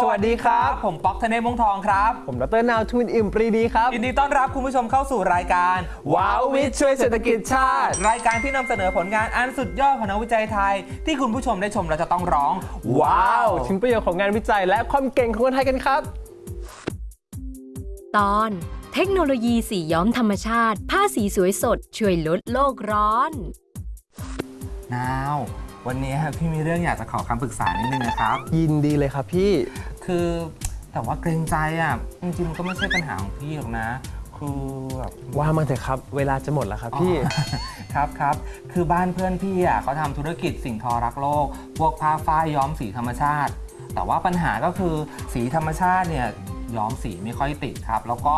สวัสดีครับ ผมป๊อกธเนศวงศ์ทองครับ ผมดรนาวทูนอิมปรีดีครับ ยินดีต้อนรับคุณผู้ชมเข้าสู่รายการ ว้าววิทย์ช่วยเศรษฐกิจชาติ รายการที่นำเสนอผลงานอันสุดยอดของนักวิจัยไทย ที่คุณผู้ชมได้ชมเราจะต้องร้อง ว้าว ถึงประโยชน์ของงานวิจัยและความเก่งของคนไทยกันครับ ตอน เทคโนโลยีสีย้อมธรรมชาติ ผ้าสีสวยสด ช่วยลดโลกร้อน นาว วันนี้พี่มีเรื่องอยากจะขอคำปรึกษานิดนึงนะครับ ยินดีเลยครับพี่คือแต่ว่าเกรงใจอะจริงๆมันก็ไม่ใช่ปัญหาของพี่หรอกนะ คือแบบว่ามาเถอะครับ เวลาจะหมดแล้วครับพี่อ๋อครับครับคือบ้านเพื่อนพี่อะเขาทำธุรกิจสิ่งทอรักโลก พวกผ้าฝ้ายย้อมสีธรรมชาติ แต่ว่าปัญหาก็คือสีธรรมชาติเนี่ยย้อมสีไม่ค่อยติดครับ แล้วก็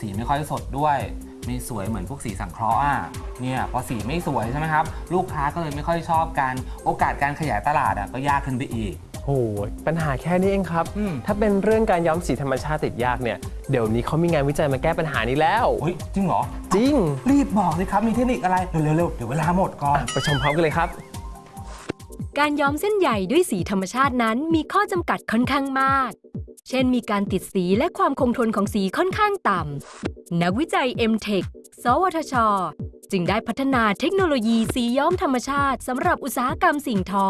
สีไม่ค่อยสดด้วย ไม่สวยเหมือนพวกสีสังเคราะห์อะเนี่ยพอสีไม่สวยใช่ไหมครับ ลูกค้าก็เลยไม่ค่อยชอบกันโอกาสการขยายตลาดอะก็ยากขึ้นไปอีกโอ้โหปัญหาแค่นี้เองครับอืมถ้าเป็นเรื่องการย้อมสีธรรมชาติติดยากเนี่ย เดี๋ยวนี้เขามีงานวิจัยมาแก้ปัญหานี้แล้วเฮ้ยจริงเหรอ จริง รีบบอกสิครับ มีเทคนิคอะไร เร็วๆๆเดี๋ยวเวลาหมดก่อน ไปชมพร้อมกันเลยครับ การย้อมเส้นใยด้วยสีธรรมชาตินั้นมีข้อจำกัดค่อนข้างมาก เช่นมีการติดสีและความคงทนของสีค่อนข้างต่ำ นักวิจัย M-Tech สวทช จึงได้พัฒนาเทคโนโลยีสีย้อมธรรมชาติสำหรับอุตสาหกรรมสิ่งทอ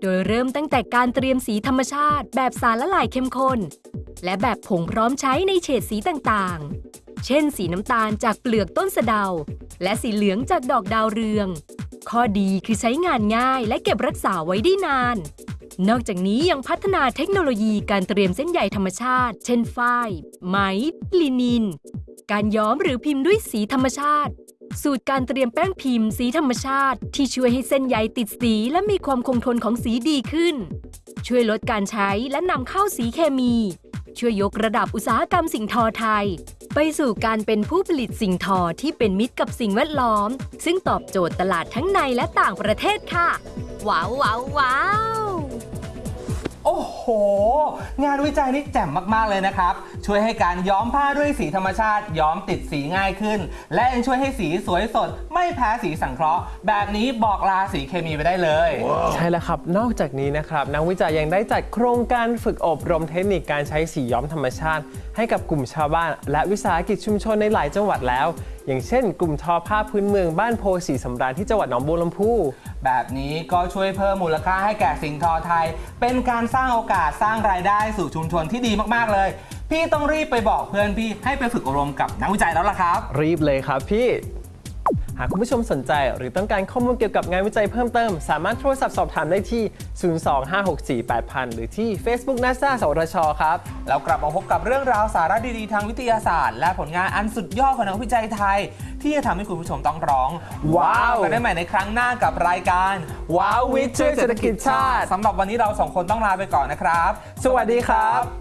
โดยเริ่มตั้งแต่การเตรียมสีธรรมชาติ แบบสารละลายเข้มข้น และแบบผงพร้อมใช้ในเฉดสีต่างๆ เช่น สีน้ำตาลจากเปลือกต้นสะเดา และสีเหลืองจากดอกดาวเรือง ข้อดีคือใช้งานง่ายและเก็บรักษาไว้ได้นาน นอกจากนี้ยังพัฒนาเทคโนโลยีการเตรียมเส้นใยธรรมชาติ เช่นฝ้ายไหม ลินิน การย้อมหรือพิมพ์ด้วยสีธรรมชาติ สูตรการเตรียมแป้งพิมพ์สีธรรมชาติ ที่ช่วยให้เส้นใยติดสีและมีความคงทนของสีดีขึ้น ช่วยลดการใช้และนำเข้าสีเคมี ช่วยยกระดับอุตสาหกรรมสิ่งทอไทย ไปสู่การเป็นผู้ผลิตสิ่งทอที่เป็นมิตรกับสิ่งแวดล้อม ซึ่งตอบโจทย์ตลาดทั้งในและต่างประเทศค่ะ ว้าวว้าววาว โอ้โห งานวิจัยนี่แจ่มมาก ๆ เลยนะครับ ช่วยให้การย้อมผ้าด้วยสีธรรมชาติ ย้อมติดสีง่ายขึ้น และยังช่วยให้สีสวยสด ไม่แพ้สีสังเคราะห์ แบบนี้บอกลาสีเคมีไปได้เลย ใช่แล้วครับ นอกจากนี้นะครับ นักวิจัยยังได้จัดโครงการฝึกอบรมเทคนิคการใช้สีย้อมธรรมชาติ ให้กับกลุ่มชาวบ้าน และวิสาหกิจชุมชนในหลายจังหวัดแล้วอย่างเช่น กลุ่มทอผ้าพื้นเมืองบ้านโพสีสำราญที่จังหวัดหนองบัวลำพูแบบนี้ก็ช่วยเพิ่มมูลค่าให้แก่สิ่งทอไทย เป็นการสร้างโอกาสสร้างรายได้สู่ชุมชนที่ดีมากๆเลย พี่ต้องรีบไปบอกเพื่อนพี่ให้ไปฝึกอบรมกับนักวิจัยแล้วล่ะครับ รีบเลยครับพี่ หากคุณผู้ชมสนใจหรือต้องการข้อมูลเกี่ยวกับงานวิจัยเพิ่มเติม สามารถโทรศัพท์สอบถามได้ที่ 025648000 หรือที่ Facebook NASA สวทชครับแล้วกลับมาพบกับเรื่องราวสาระดีๆ ทางวิทยาศาสตร์ และผลงานอันสุดยอดของนักวิจัยไทย ที่จะทำให้คุณผู้ชมต้องร้อง ว้าวกันได้ใหม่ในครั้งหน้ากับรายการว้าววิทย์ช่วยเศรษฐกิจชาติสำหรับวันนี้เราสองคนต้องลาไปก่อนนะครับ สวัสดีครับ